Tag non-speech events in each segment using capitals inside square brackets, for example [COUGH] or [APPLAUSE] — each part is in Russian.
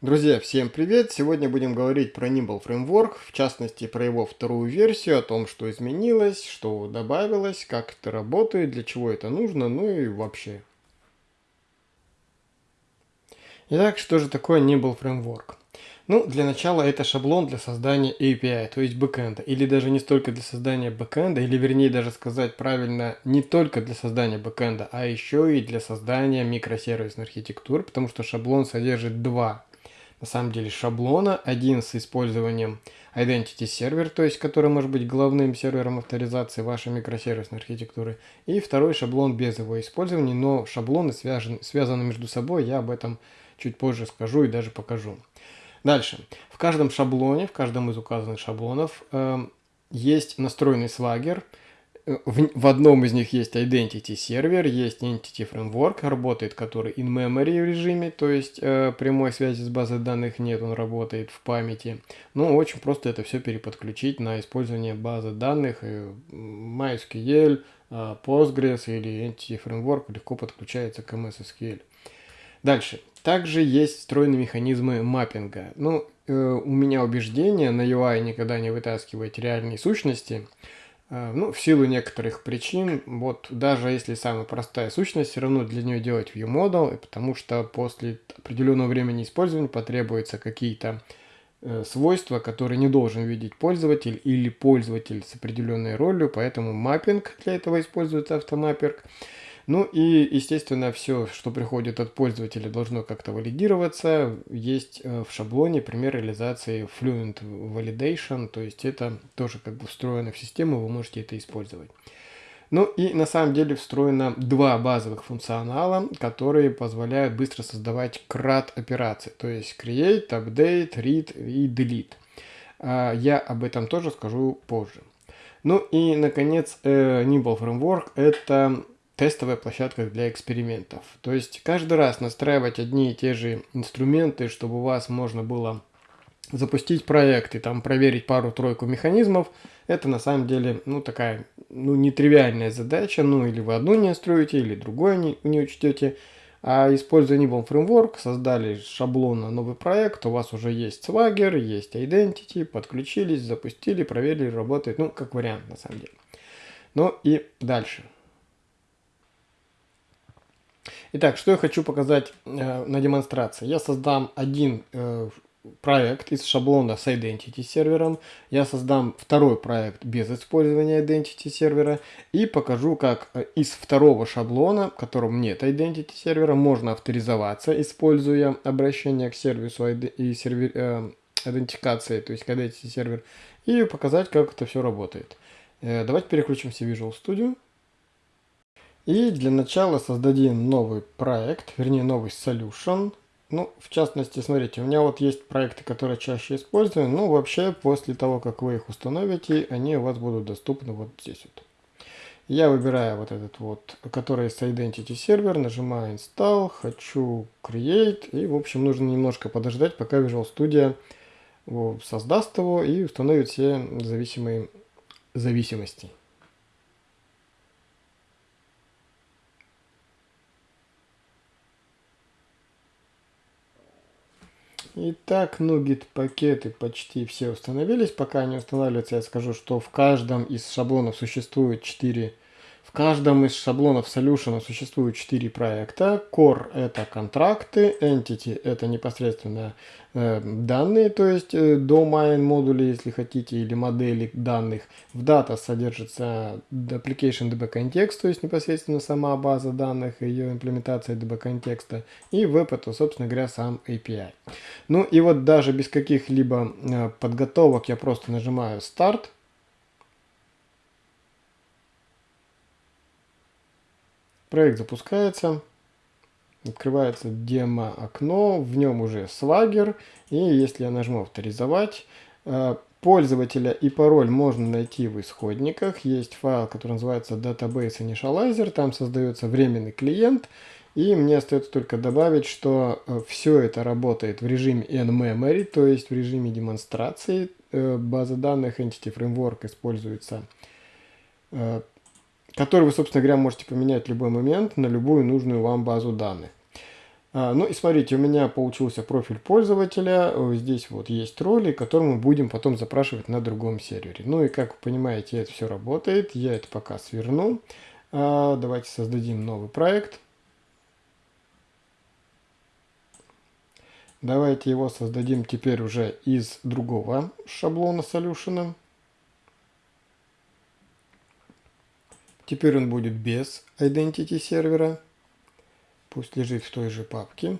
Друзья, всем привет! Сегодня будем говорить про Nimble Framework, в частности про его вторую версию, о том, что изменилось, что добавилось, как это работает, для чего это нужно, ну и вообще. Итак, что же такое Nimble Framework? Ну, для начала это шаблон для создания API, то есть бэкэнда, или даже не столько для создания бэкэнда, или вернее даже сказать правильно, не только для создания бэкэнда, а еще и для создания микросервисной архитектуры, потому что шаблон содержит два на самом деле шаблона. Один с использованием Identity Server, то есть который может быть главным сервером авторизации вашей микросервисной архитектуры. И второй шаблон без его использования, но шаблоны связаны, связаны между собой, я об этом чуть позже скажу и даже покажу. Дальше. В каждом шаблоне, в каждом из указанных шаблонов э, есть настроенный свагер – в, в одном из них есть Identity сервер, есть Entity Framework, работает который in memory режиме, то есть э, прямой связи с базой данных нет, он работает в памяти. Ну, очень просто это все переподключить на использование базы данных, MySQL, э, Postgres или Entity Framework легко подключается к MS SQL. Дальше. Также есть встроенные механизмы маппинга. Ну, э, у меня убеждение, на UI никогда не вытаскивать реальные сущности, ну, в силу некоторых причин, вот даже если самая простая сущность, все равно для нее делать ViewModel, потому что после определенного времени использования потребуются какие-то э, свойства, которые не должен видеть пользователь или пользователь с определенной ролью, поэтому маппинг для этого используется автомаппинг. Ну и, естественно, все, что приходит от пользователя, должно как-то валидироваться. Есть э, в шаблоне пример реализации Fluent Validation, то есть это тоже как бы встроено в систему, вы можете это использовать. Ну и на самом деле встроено два базовых функционала, которые позволяют быстро создавать CRUD операции, то есть Create, Update, Read и Delete. А, я об этом тоже скажу позже. Ну и, наконец, э, Nimble Framework – это тестовая площадка для экспериментов. То есть каждый раз настраивать одни и те же инструменты, чтобы у вас можно было запустить проект и там проверить пару-тройку механизмов, это на самом деле, ну, такая, ну, нетривиальная задача, ну, или вы одну не настроите, или другое не, не учтете, а используя Nibble Framework, создали шаблон на новый проект, у вас уже есть Swagger, есть Identity, подключились, запустили, проверили, работает, ну, как вариант на самом деле. Ну и дальше. Итак, что я хочу показать э, на демонстрации. Я создам один э, проект из шаблона с Identity сервером. Я создам второй проект без использования Identity сервера. И покажу, как э, из второго шаблона, в котором нет Identity сервера, можно авторизоваться, используя обращение к сервису и сервер, э, идентификации, то есть к Identity сервер. И показать, как это все работает. Э, давайте переключимся в Visual Studio. И для начала создадим новый проект, вернее новый solution. Ну, в частности, смотрите, у меня вот есть проекты, которые чаще использую, но вообще после того, как вы их установите, они у вас будут доступны вот здесь вот. Я выбираю вот этот вот, который с Identity Server, нажимаю Install, хочу Create, и в общем нужно немножко подождать, пока Visual Studio создаст его и установит все зависимые зависимости. Итак, Nugget пакеты почти все установились. Пока они устанавливаются, я скажу, что в каждом из шаблонов существует 4 в каждом из шаблонов Solution существует 4 проекта. Core – это контракты, Entity – это непосредственно э, данные, то есть э, domain модули, если хотите, или модели данных. В Data содержится Application DB Context, то есть непосредственно сама база данных, ее имплементация DB контекста. И Web – это, собственно говоря, сам API. Ну и вот даже без каких-либо э, подготовок я просто нажимаю Start – Проект запускается, открывается демо-окно, в нем уже Swagger, и если я нажму «Авторизовать», э, пользователя и пароль можно найти в исходниках. Есть файл, который называется Database Initializer, там создается временный клиент, и мне остается только добавить, что э, все это работает в режиме in-memory, то есть в режиме демонстрации. Э, база данных Entity Framework используется который вы, собственно говоря, можете поменять в любой момент на любую нужную вам базу данных. А, ну и смотрите, у меня получился профиль пользователя. Здесь вот есть роли, которые мы будем потом запрашивать на другом сервере. Ну и как вы понимаете, это все работает. Я это пока сверну. А, давайте создадим новый проект. Давайте его создадим теперь уже из другого шаблона Solution. Теперь он будет без Identity сервера. Пусть лежит в той же папке.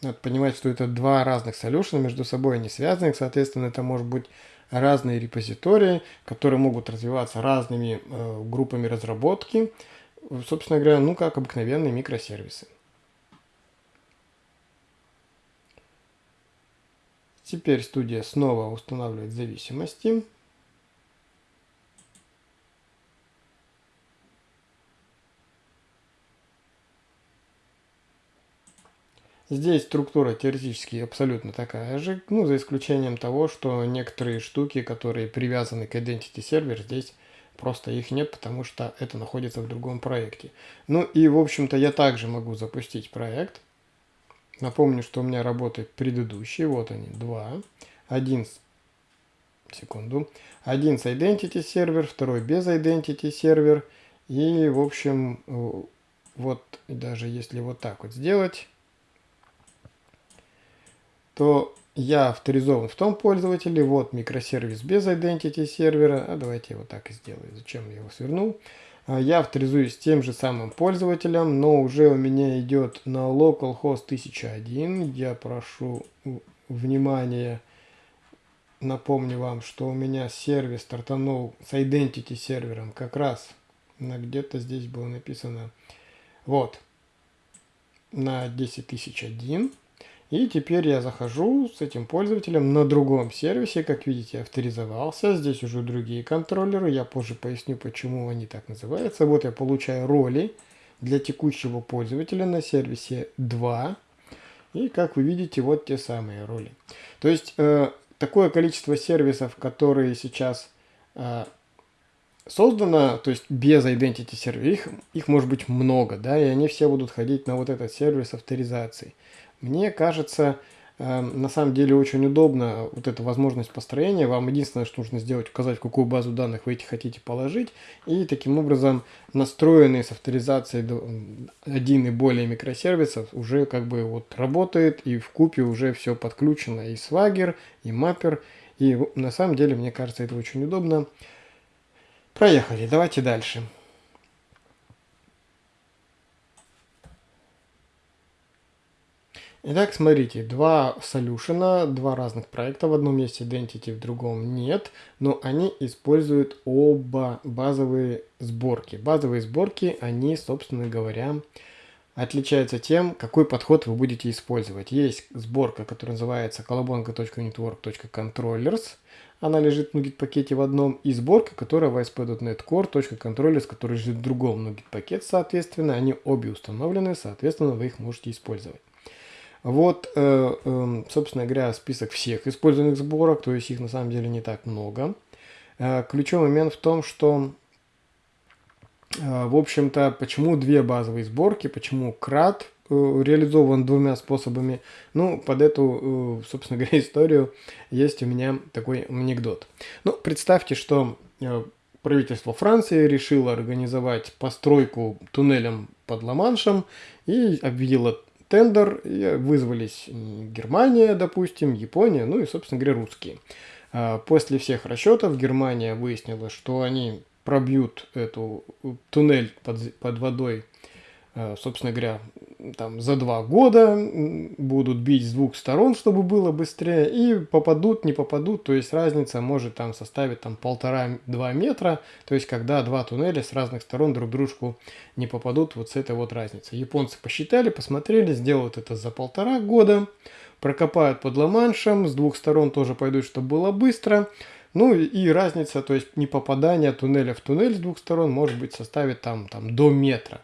Надо понимать, что это два разных solution, между собой они связаны. Соответственно, это может быть разные репозитории, которые могут развиваться разными э, группами разработки. Собственно говоря, ну как обыкновенные микросервисы. Теперь студия снова устанавливает зависимости. Здесь структура теоретически абсолютно такая же, ну, за исключением того, что некоторые штуки, которые привязаны к Identity Server, здесь просто их нет, потому что это находится в другом проекте. Ну и, в общем-то, я также могу запустить проект. Напомню, что у меня работает предыдущий, вот они, два. Один. Секунду. Один с Identity сервер, второй без Identity сервер. И, в общем, вот даже если вот так вот сделать то я авторизован в том пользователе, вот микросервис без identity сервера, а давайте вот так и сделаю, зачем я его свернул. А, я авторизуюсь тем же самым пользователем, но уже у меня идет на localhost 1001. Я прошу внимания, напомню вам, что у меня сервис стартанул с identity сервером как раз на где-то здесь было написано, вот, на 10001. И теперь я захожу с этим пользователем на другом сервисе, как видите, авторизовался. Здесь уже другие контроллеры, я позже поясню, почему они так называются. Вот я получаю роли для текущего пользователя на сервисе 2. И как вы видите, вот те самые роли. То есть э, такое количество сервисов, которые сейчас э, создано, то есть без identity сервера, их, их может быть много, да, и они все будут ходить на вот этот сервис авторизации. Мне кажется, эм, на самом деле очень удобно вот эта возможность построения. Вам единственное, что нужно сделать, указать, в какую базу данных вы эти хотите положить. И таким образом настроенные с авторизацией один и более микросервисов уже как бы вот работает. И в купе уже все подключено. И Swagger, и Mapper. И на самом деле, мне кажется, это очень удобно. Проехали, давайте дальше. Итак, смотрите, два солюшена, два разных проекта. В одном есть Identity, в другом нет. Но они используют оба базовые сборки. Базовые сборки, они, собственно говоря, отличаются тем, какой подход вы будете использовать. Есть сборка, которая называется colabonga.network.controllers. Она лежит в NuGet пакете в одном. И сборка, которая в ASP.NET Core.controllers, который лежит в другом NuGet пакет, соответственно. Они обе установлены, соответственно, вы их можете использовать. Вот, э, эм, собственно говоря, список всех использованных сборок, то есть их на самом деле не так много. Э, ключевой момент в том, что, э, в общем-то, почему две базовые сборки, почему крат реализован двумя способами. Ну, под эту, собственно говоря, историю есть у меня такой анекдот. Ну, представьте, что правительство Франции решило организовать постройку туннелем под Ла-Маншем и объявило тендер, вызвались Германия, допустим, Япония, ну и, собственно говоря, русские. А, после всех расчетов Германия выяснила, что они пробьют эту туннель под, под водой Э, собственно говоря, там за два года будут бить с двух сторон, чтобы было быстрее, и попадут, не попадут, то есть разница может там составить там полтора-два метра, то есть когда два туннеля с разных сторон друг дружку не попадут, вот с этой вот разницей. Японцы посчитали, посмотрели, сделают это за полтора года, прокопают под Ла-Маншем, с двух сторон тоже пойдут, чтобы было быстро, ну и разница, то есть не попадание туннеля в туннель с двух сторон может быть составит там, там до метра.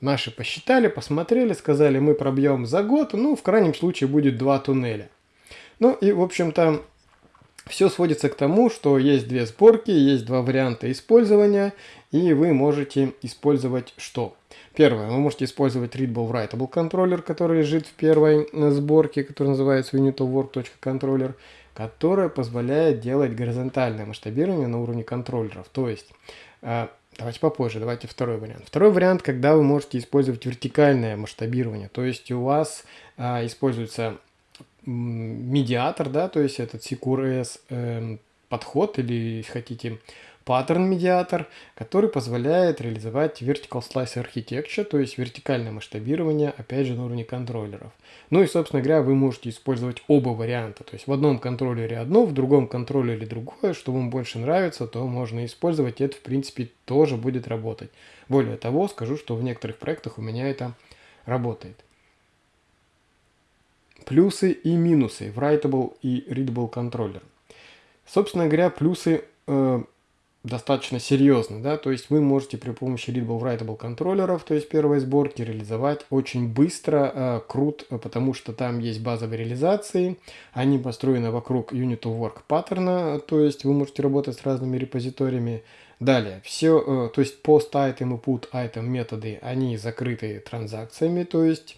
Наши посчитали, посмотрели, сказали, мы пробьем за год, ну, в крайнем случае будет два туннеля. Ну и, в общем-то, все сводится к тому, что есть две сборки, есть два варианта использования, и вы можете использовать что? Первое, вы можете использовать Readable Writable контроллер, который лежит в первой э, сборке, который называется unitofwork.controller, которая позволяет делать горизонтальное масштабирование на уровне контроллеров. То есть, э, давайте попозже, давайте второй вариант. Второй вариант, когда вы можете использовать вертикальное масштабирование, то есть у вас а, используется медиатор, да, то есть этот CQRS э, эм, подход или, если хотите, паттерн-медиатор, который позволяет реализовать Vertical Slice Architecture, то есть вертикальное масштабирование, опять же, на уровне контроллеров. Ну и, собственно говоря, вы можете использовать оба варианта. То есть в одном контроллере одно, в другом контроллере другое. Что вам больше нравится, то можно использовать. Это, в принципе, тоже будет работать. Более того, скажу, что в некоторых проектах у меня это работает. Плюсы и минусы Writable и Readable контроллер. Собственно говоря, плюсы э, достаточно серьезно, да, то есть вы можете при помощи Readable Writable контроллеров, то есть первой сборки, реализовать очень быстро э, крут, потому что там есть базовые реализации, они построены вокруг Unit of Work паттерна, то есть вы можете работать с разными репозиториями. Далее, все, э, то есть post item и put item методы, они закрыты транзакциями, то есть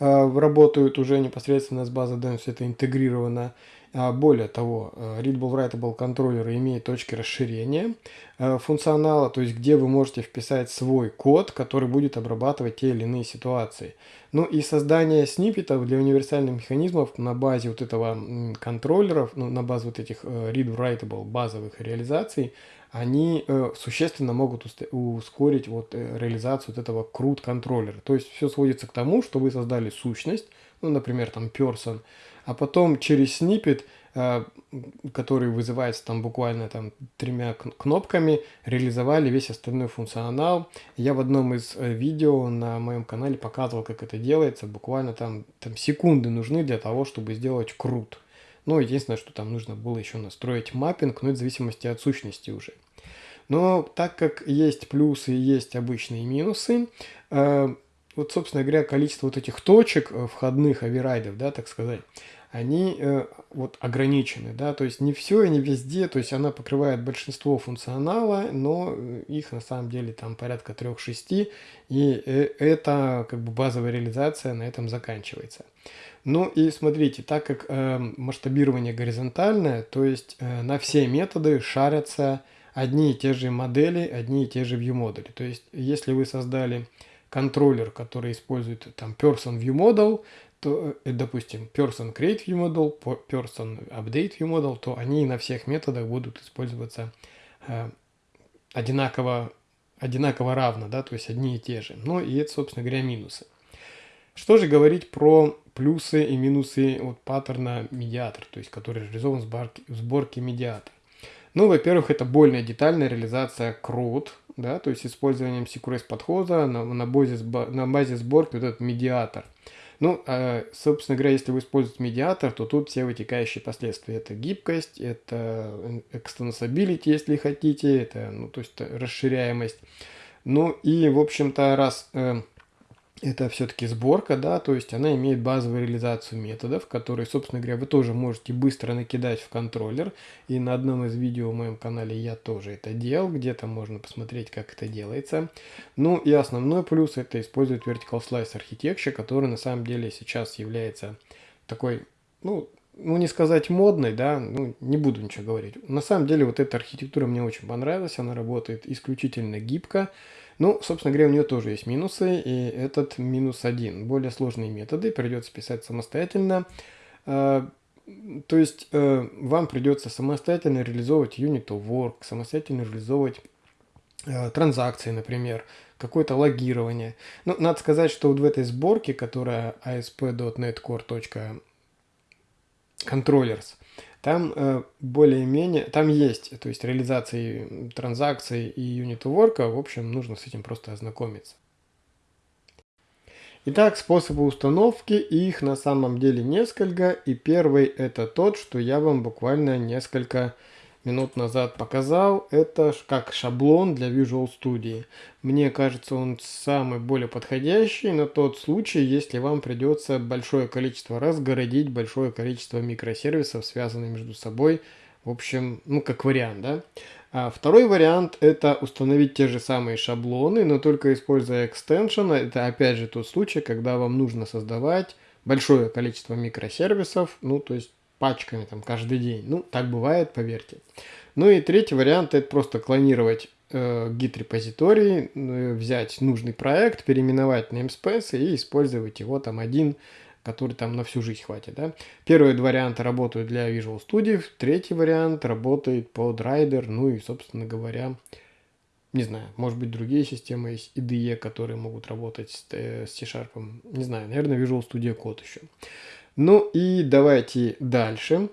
э, работают уже непосредственно с базой данных, все это интегрировано. А, более того, э, Readable Writable контроллеры имеют точки расширения э, функционала, то есть где вы можете вписать свой код, который будет обрабатывать те или иные ситуации. Ну и создание сниппетов для универсальных механизмов на базе вот этого контроллеров, ну, на базе вот этих э, Read Writable базовых реализаций, они существенно могут ускорить вот реализацию вот этого CRUD контроллера. То есть все сводится к тому, что вы создали сущность, ну, например, там person, а потом через снипет, э, который вызывается там буквально там тремя кнопками, реализовали весь остальной функционал. Я в одном из э, видео на моем канале показывал, как это делается. Буквально там, там секунды нужны для того, чтобы сделать крут. Ну, единственное, что там нужно было еще настроить маппинг, но это в зависимости от сущности уже. Но так как есть плюсы и есть обычные минусы, э, вот, собственно говоря, количество вот этих точек входных оверрайдов, да, так сказать, они э, вот ограничены, да, то есть не все и не везде, то есть она покрывает большинство функционала, но их на самом деле там порядка 3-6, и э, это как бы базовая реализация на этом заканчивается. Ну и смотрите, так как э, масштабирование горизонтальное, то есть э, на все методы шарятся одни и те же модели, одни и те же view модули. То есть если вы создали контроллер, который использует там person view model, то, э, допустим, person create view model, person update view model, то они на всех методах будут использоваться э, одинаково, одинаково равно, да, то есть одни и те же. Ну и это, собственно говоря, минусы. Что же говорить про плюсы и минусы от паттерна медиатор, то есть который реализован в сборке, в сборке медиатор? Ну, во-первых, это более детальная реализация CRUD, да, то есть использованием CQRS подхода на, на, базе, на базе сборки вот этот медиатор. Ну, э, собственно говоря, если вы используете медиатор, то тут все вытекающие последствия. Это гибкость, это extensibility, если хотите, это, ну, то есть расширяемость. Ну и, в общем-то, раз э, это все-таки сборка, да, то есть она имеет базовую реализацию методов, которые, собственно говоря, вы тоже можете быстро накидать в контроллер. И на одном из видео в моем канале я тоже это делал, где-то можно посмотреть, как это делается. Ну и основной плюс это использовать Vertical Slice Architecture, который на самом деле сейчас является такой, ну, ну не сказать модной, да, ну не буду ничего говорить. На самом деле вот эта архитектура мне очень понравилась, она работает исключительно гибко. Ну, собственно говоря, у нее тоже есть минусы, и этот минус один. Более сложные методы придется писать самостоятельно. А, то есть э, вам придется самостоятельно реализовывать unit of work, самостоятельно реализовывать э, транзакции, например, какое-то логирование. Ну, надо сказать, что вот в этой сборке, которая asp.net core.controllers, там э, более-менее, там есть, то есть реализации транзакций и юнит work, в общем, нужно с этим просто ознакомиться. Итак, способы установки, их на самом деле несколько, и первый это тот, что я вам буквально несколько минут назад показал, это как шаблон для Visual Studio. Мне кажется, он самый более подходящий на тот случай, если вам придется большое количество раз городить большое количество микросервисов, связанных между собой В общем, ну как вариант, да. А второй вариант это установить те же самые шаблоны, но только используя экстеншн. Это опять же тот случай, когда вам нужно создавать большое количество микросервисов, ну то есть пачками там каждый день. Ну так бывает, поверьте. Ну и третий вариант это просто клонировать э, git репозиторий, э, взять нужный проект, переименовать namespace и использовать его там один который там на всю жизнь хватит. Да? Первые два варианта работают для Visual Studio, третий вариант работает под Rider, ну и, собственно говоря, не знаю, может быть другие системы есть, IDE, которые могут работать с, э, с C-Sharp, не знаю, наверное, Visual Studio Code еще. Ну и давайте дальше.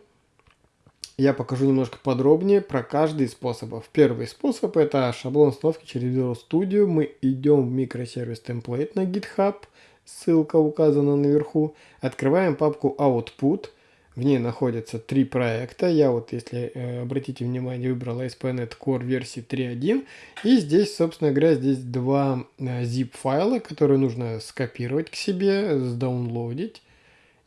Я покажу немножко подробнее про каждый из способов. Первый способ это шаблон установки через Visual Studio. Мы идем в микросервис template на GitHub – ссылка указана наверху. Открываем папку Output. В ней находятся три проекта. Я вот, если э, обратите внимание, выбрал ASP.NET Core версии 3.1. И здесь, собственно говоря, здесь два э, zip файла, которые нужно скопировать к себе, сдаунлодить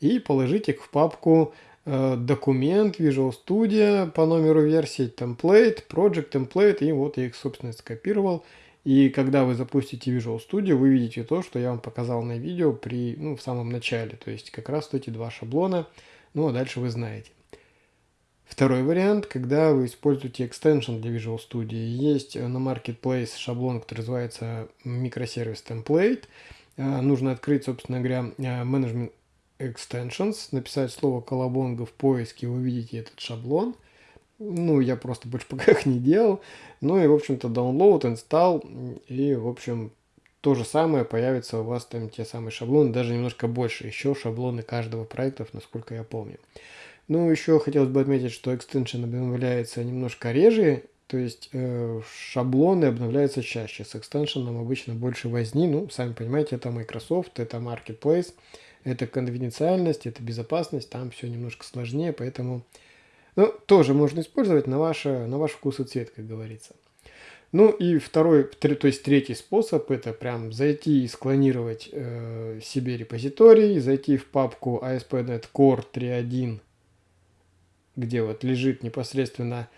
и положить их в папку э, документ Visual Studio по номеру версии, template, project template. И вот я их, собственно, скопировал. И когда вы запустите Visual Studio, вы видите то, что я вам показал на видео при, ну, в самом начале. То есть как раз эти два шаблона. Ну а дальше вы знаете. Второй вариант, когда вы используете extension для Visual Studio. Есть на Marketplace шаблон, который называется микросервис template. А, нужно открыть, собственно говоря, Management Extensions, написать слово колобонга в поиске, вы увидите этот шаблон. Ну, я просто больше [LAUGHS] пока их не делал. Ну и, в общем-то, download, install. И, в общем, то же самое появится у вас там те самые шаблоны, даже немножко больше. Еще шаблоны каждого проекта, насколько я помню. Ну, еще хотелось бы отметить, что extension обновляется немножко реже, то есть э, шаблоны обновляются чаще. С экстеншеном обычно больше возни. Ну, сами понимаете, это Microsoft, это Marketplace, это конфиденциальность, это безопасность. Там все немножко сложнее, поэтому ну, тоже можно использовать на, ваше, на ваш вкус и цвет, как говорится. Ну и второй, то есть третий способ, это прям зайти и склонировать э, себе репозиторий, зайти в папку ASP.NET Core 3.1, где вот лежит непосредственно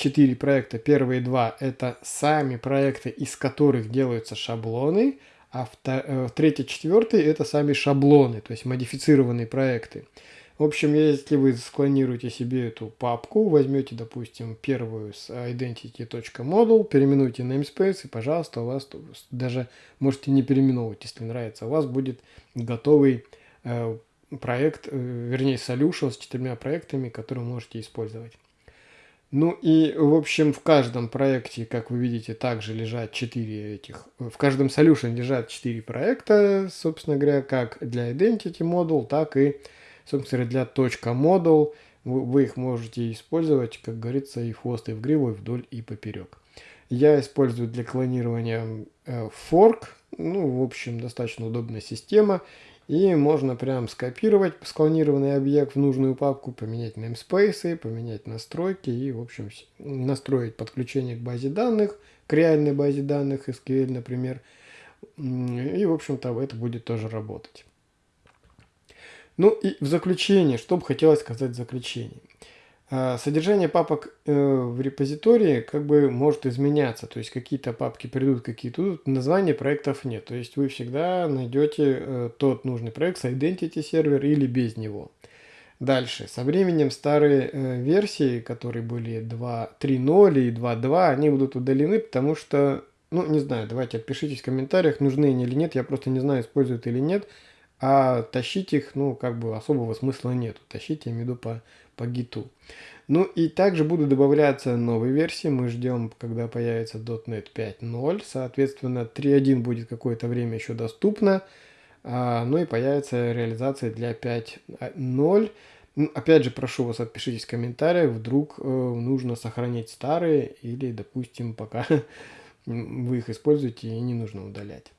четыре проекта. Первые два это сами проекты, из которых делаются шаблоны, а э, третий, четвертый это сами шаблоны, то есть модифицированные проекты. В общем, если вы склонируете себе эту папку, возьмете, допустим, первую с identity.model, переименуйте namespace, и, пожалуйста, у вас даже можете не переименовывать, если нравится. У вас будет готовый э, проект, э, вернее, solution с четырьмя проектами, которые можете использовать. Ну и, в общем, в каждом проекте, как вы видите, также лежат 4 этих... В каждом solution лежат 4 проекта, собственно говоря, как для Identity Model, так и Собственно, для точка model вы их можете использовать, как говорится, и в хвост, и в гриву, и вдоль, и поперек. Я использую для клонирования э, fork, ну, в общем, достаточно удобная система. И можно прям скопировать склонированный объект в нужную папку, поменять namespace, поменять настройки и, в общем, настроить подключение к базе данных, к реальной базе данных, SQL, например. И, в общем-то, это будет тоже работать. Ну и в заключение, что бы хотелось сказать в заключении. А, содержание папок э, в репозитории как бы может изменяться, то есть какие-то папки придут, какие-то тут, названия проектов нет. То есть вы всегда найдете э, тот нужный проект с Identity сервер или без него. Дальше, со временем старые э, версии, которые были 2.3.0 и 2.2, они будут удалены, потому что, ну не знаю, давайте отпишитесь в комментариях, нужны они или нет, я просто не знаю, используют или нет. А тащить их, ну, как бы особого смысла нету. Тащить, я имею по, по гиту. Ну и также будут добавляться новые версии. Мы ждем, когда появится .NET 5.0. Соответственно, 3.1 будет какое-то время еще доступно. А, ну и появится реализация для 5.0. Ну, опять же, прошу вас, отпишитесь в комментариях, вдруг э, нужно сохранить старые или, допустим, пока [LAUGHS] вы их используете и не нужно удалять.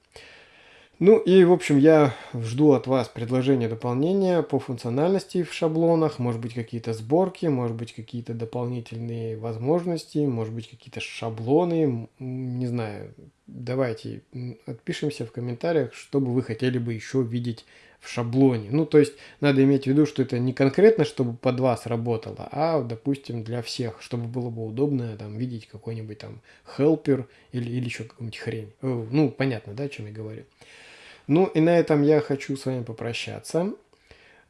Ну и, в общем, я жду от вас предложения дополнения по функциональности в шаблонах, может быть какие-то сборки, может быть какие-то дополнительные возможности, может быть какие-то шаблоны, не знаю. давайте отпишемся в комментариях, что бы вы хотели бы еще видеть в шаблоне. Ну, то есть надо иметь в виду, что это не конкретно, чтобы под вас работало, а, допустим, для всех, чтобы было бы удобно там видеть какой-нибудь там helper или, или еще какую-нибудь хрень. Ну, понятно, да, о чем я говорю. Ну, и на этом я хочу с вами попрощаться.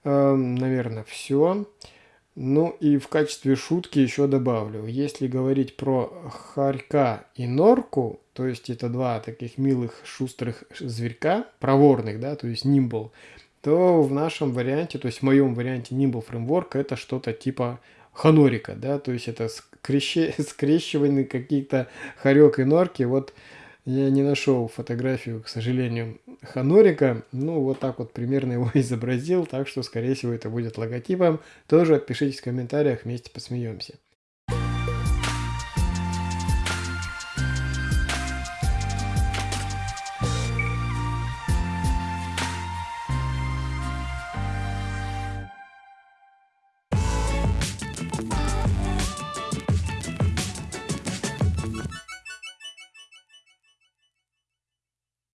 Эм, наверное, все. Ну и в качестве шутки еще добавлю, если говорить про Харька и Норку, то есть это два таких милых шустрых зверька, проворных, да, то есть Nimble, то в нашем варианте, то есть в моем варианте Nimble Framework это что-то типа ханорика, да, то есть это скреще, [LAUGHS] скрещивание каких-то хорек и норки, вот я не нашел фотографию, к сожалению, Ханорика. Ну, вот так вот примерно его [LAUGHS] изобразил, так что, скорее всего, это будет логотипом. Тоже пишите в комментариях, вместе посмеемся.